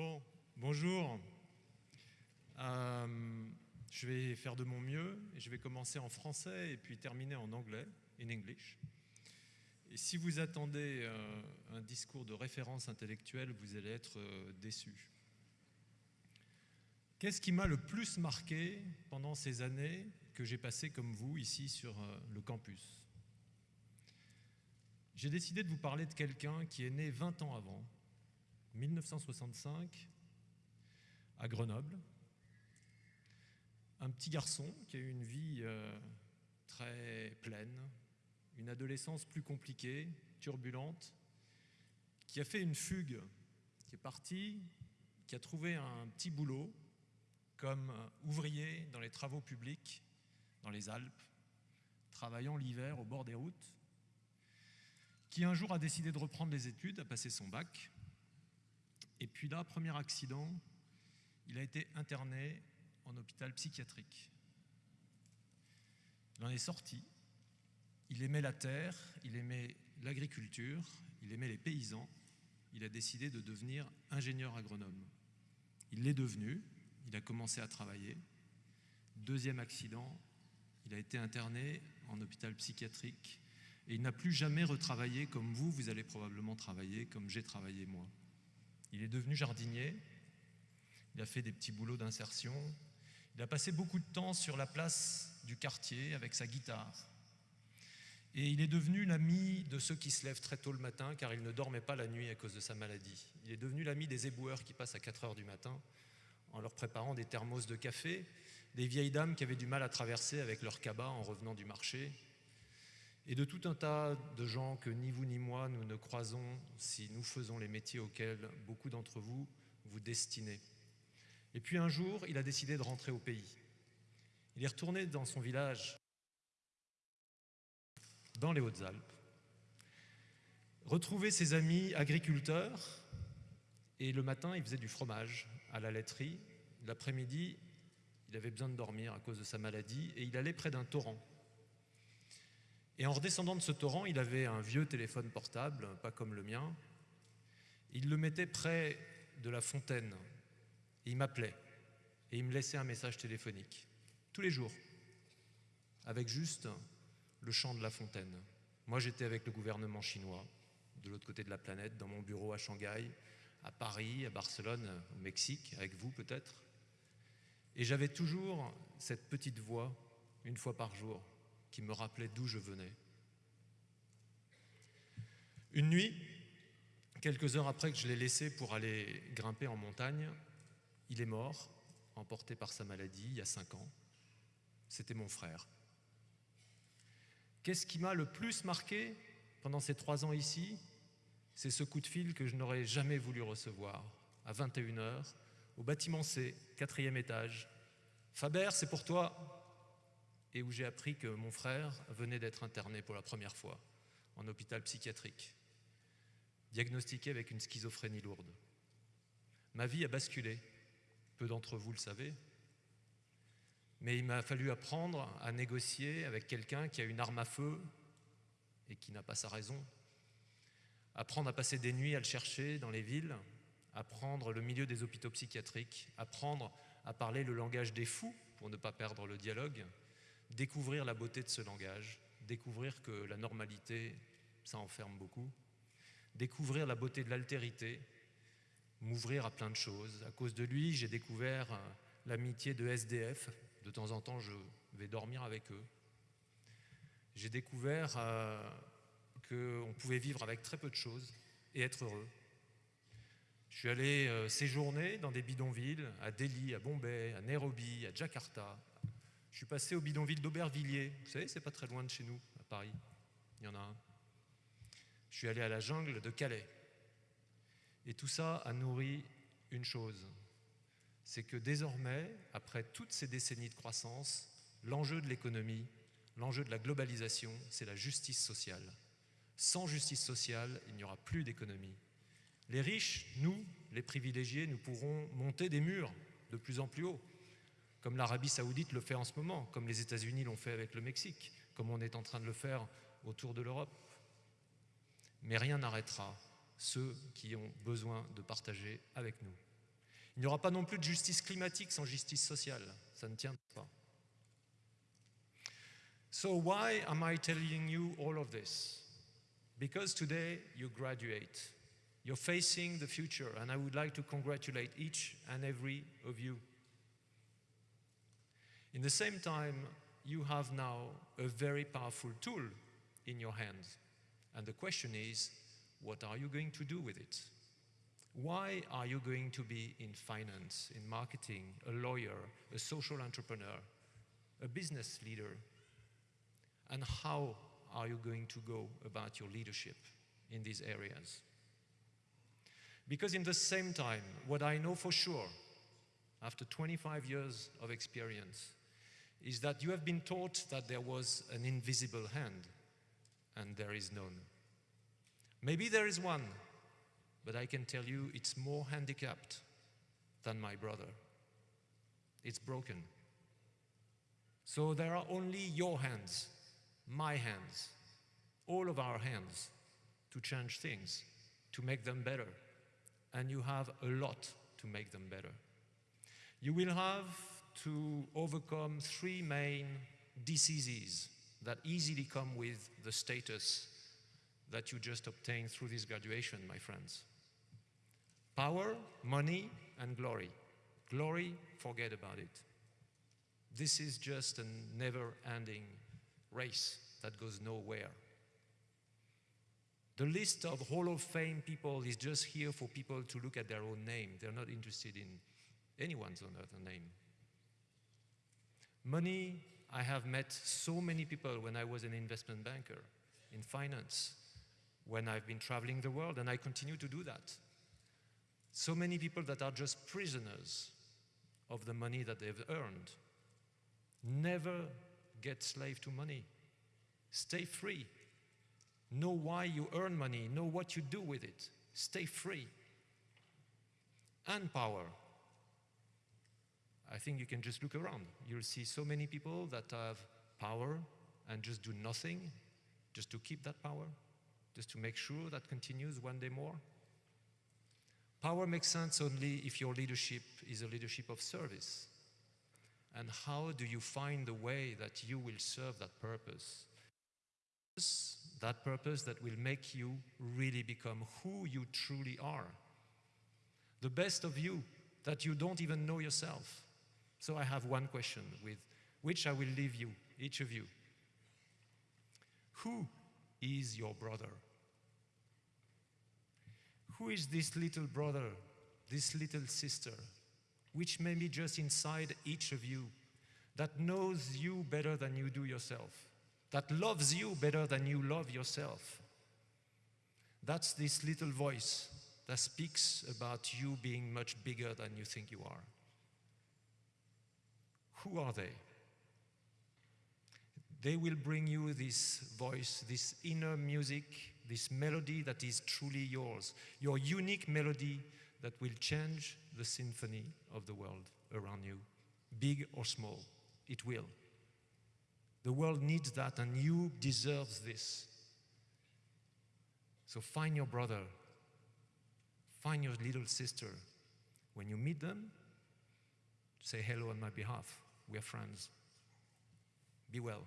Bon, bonjour. Euh, je vais faire de mon mieux et je vais commencer en français et puis terminer en anglais, in English. Et si vous attendez euh, un discours de référence intellectuelle, vous allez être euh, déçus. Qu'est-ce qui m'a le plus marqué pendant ces années que j'ai passées comme vous ici sur le campus? J'ai décidé de vous parler de quelqu'un qui est né 20 ans avant, 1965, à Grenoble. Un petit garçon qui a eu une vie euh, très pleine, une adolescence plus compliquée, turbulente, qui a fait une fugue, qui est parti, qui a trouvé un petit boulot comme ouvrier dans les travaux publics dans les Alpes, travaillant l'hiver au bord des routes, qui un jour a décidé de reprendre les études, a passé son bac, et puis là, premier accident, il a été interné en hôpital psychiatrique. Il en est sorti. Il aimait la terre, il aimait l'agriculture, il aimait les paysans. Il a décidé de devenir ingénieur agronome. Il l'est devenu, il a commencé à travailler. Deuxième accident, il a été interné en hôpital psychiatrique et il n'a plus jamais retravaillé comme vous, vous allez probablement travailler, comme j'ai travaillé moi. Il est devenu jardinier, il a fait des petits boulots d'insertion, il a passé beaucoup de temps sur la place du quartier avec sa guitare. Et il est devenu l'ami de ceux qui se lèvent très tôt le matin car il ne dormait pas la nuit à cause de sa maladie. Il est devenu l'ami des éboueurs qui passent à 4 heures du matin en leur préparant des thermos de café, des vieilles dames qui avaient du mal à traverser avec leur cabas en revenant du marché, et de tout un tas de gens que ni vous ni moi nous ne croisons si nous faisons les métiers auxquels beaucoup d'entre vous vous destinez. Et puis un jour, il a décidé de rentrer au pays. Il est retourné dans son village, dans les Hautes-Alpes, retrouver ses amis agriculteurs, et le matin, il faisait du fromage à la laiterie. L'après-midi, il avait besoin de dormir à cause de sa maladie, et il allait près d'un torrent. Et en redescendant de ce torrent, il avait un vieux téléphone portable, pas comme le mien. Il le mettait près de la fontaine. Il m'appelait. Et il me laissait un message téléphonique. Tous les jours. Avec juste le chant de la fontaine. Moi, j'étais avec le gouvernement chinois, de l'autre côté de la planète, dans mon bureau à Shanghai, à Paris, à Barcelone, au Mexique, avec vous peut-être. Et j'avais toujours cette petite voix, une fois par jour, qui me rappelait d'où je venais. Une nuit, quelques heures après que je l'ai laissé pour aller grimper en montagne, il est mort, emporté par sa maladie, il y a cinq ans. C'était mon frère. Qu'est-ce qui m'a le plus marqué pendant ces trois ans ici? C'est ce coup de fil que je n'aurais jamais voulu recevoir, à 21h, au bâtiment C, quatrième étage. Faber, c'est pour toi, et où j'ai appris que mon frère venait d'être interné pour la première fois en hôpital psychiatrique, diagnostiqué avec une schizophrénie lourde. Ma vie a basculé, peu d'entre vous le savez, mais il m'a fallu apprendre à négocier avec quelqu'un qui a une arme à feu et qui n'a pas sa raison, apprendre à passer des nuits à le chercher dans les villes, apprendre le milieu des hôpitaux psychiatriques, apprendre à parler le langage des fous pour ne pas perdre le dialogue, découvrir la beauté de ce langage, découvrir que la normalité, ça enferme beaucoup, découvrir la beauté de l'altérité, m'ouvrir à plein de choses. À cause de lui, j'ai découvert euh, l'amitié de SDF. De temps en temps, je vais dormir avec eux. J'ai découvert euh, qu'on pouvait vivre avec très peu de choses et être heureux. Je suis allé euh, séjourner dans des bidonvilles, à Delhi, à Bombay, à Nairobi, à Jakarta, je suis passé au bidonville d'Aubervilliers. Vous savez, c'est pas très loin de chez nous, à Paris. Il y en a un. Je suis allé à la jungle de Calais. Et tout ça a nourri une chose. C'est que désormais, après toutes ces décennies de croissance, l'enjeu de l'économie, l'enjeu de la globalisation, c'est la justice sociale. Sans justice sociale, il n'y aura plus d'économie. Les riches, nous, les privilégiés, nous pourrons monter des murs de plus en plus haut comme l'Arabie saoudite le fait en ce moment, comme les États-Unis l'ont fait avec le Mexique, comme on est en train de le faire autour de l'Europe. Mais rien n'arrêtera ceux qui ont besoin de partager avec nous. Il n'y aura pas non plus de justice climatique sans justice sociale. Ça ne tient pas. So why am I telling you all of this? Because today you graduate. You're facing the future, and I would like to congratulate each and every of you. In the same time, you have now a very powerful tool in your hands. And the question is, what are you going to do with it? Why are you going to be in finance, in marketing, a lawyer, a social entrepreneur, a business leader? And how are you going to go about your leadership in these areas? Because in the same time, what I know for sure, after 25 years of experience, is that you have been taught that there was an invisible hand, and there is none. Maybe there is one, but I can tell you it's more handicapped than my brother. It's broken. So there are only your hands, my hands, all of our hands to change things, to make them better. And you have a lot to make them better. You will have to overcome three main diseases that easily come with the status that you just obtained through this graduation, my friends. Power, money, and glory. Glory, forget about it. This is just a never-ending race that goes nowhere. The list of Hall of Fame people is just here for people to look at their own name. They're not interested in anyone's other name. Money, I have met so many people when I was an investment banker in finance, when I've been traveling the world, and I continue to do that. So many people that are just prisoners of the money that they've earned. Never get slave to money. Stay free. Know why you earn money. Know what you do with it. Stay free. And power. I think you can just look around. You'll see so many people that have power and just do nothing just to keep that power, just to make sure that continues one day more. Power makes sense only if your leadership is a leadership of service. And how do you find the way that you will serve that purpose? That purpose that will make you really become who you truly are. The best of you that you don't even know yourself. So I have one question with which I will leave you, each of you. Who is your brother? Who is this little brother, this little sister, which may be just inside each of you, that knows you better than you do yourself, that loves you better than you love yourself? That's this little voice that speaks about you being much bigger than you think you are. Who are they? They will bring you this voice, this inner music, this melody that is truly yours, your unique melody that will change the symphony of the world around you, big or small. It will. The world needs that, and you deserve this. So find your brother, find your little sister. When you meet them, say hello on my behalf. We are friends. Be well.